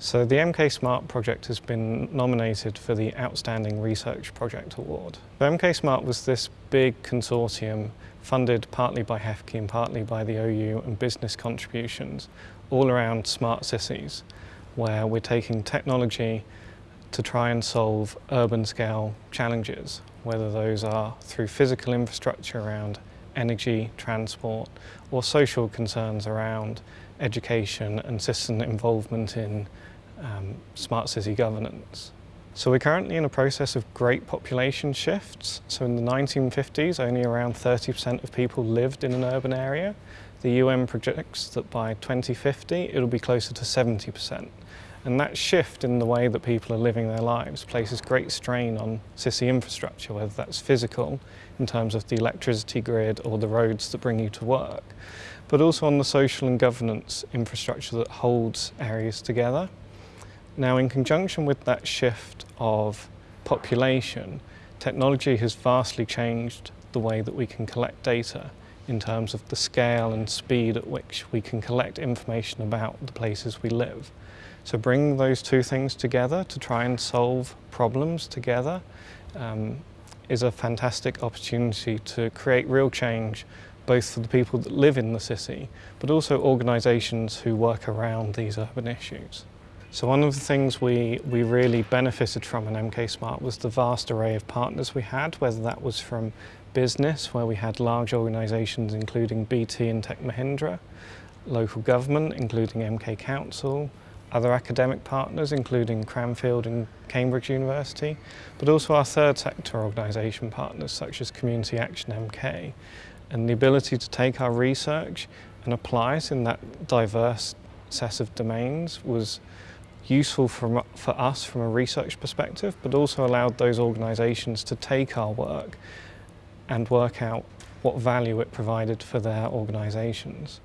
So the MK Smart project has been nominated for the Outstanding Research Project Award. The MK Smart was this big consortium funded partly by HEFCE and partly by the OU and business contributions all around smart cities where we're taking technology to try and solve urban scale challenges, whether those are through physical infrastructure around energy, transport, or social concerns around education and citizen involvement in um, smart city governance. So we're currently in a process of great population shifts. So in the 1950s, only around 30% of people lived in an urban area. The UN projects that by 2050, it'll be closer to 70%. And that shift in the way that people are living their lives places great strain on city infrastructure, whether that's physical, in terms of the electricity grid or the roads that bring you to work, but also on the social and governance infrastructure that holds areas together. Now, in conjunction with that shift of population, technology has vastly changed the way that we can collect data in terms of the scale and speed at which we can collect information about the places we live. So bringing those two things together to try and solve problems together um, is a fantastic opportunity to create real change both for the people that live in the city, but also organisations who work around these urban issues. So one of the things we, we really benefited from in MK Smart was the vast array of partners we had, whether that was from business, where we had large organisations including BT and Tech Mahindra, local government, including MK Council, other academic partners, including Cranfield and Cambridge University, but also our third sector organisation partners, such as Community Action MK, and the ability to take our research and apply it in that diverse set of domains was useful for, for us from a research perspective, but also allowed those organisations to take our work and work out what value it provided for their organisations.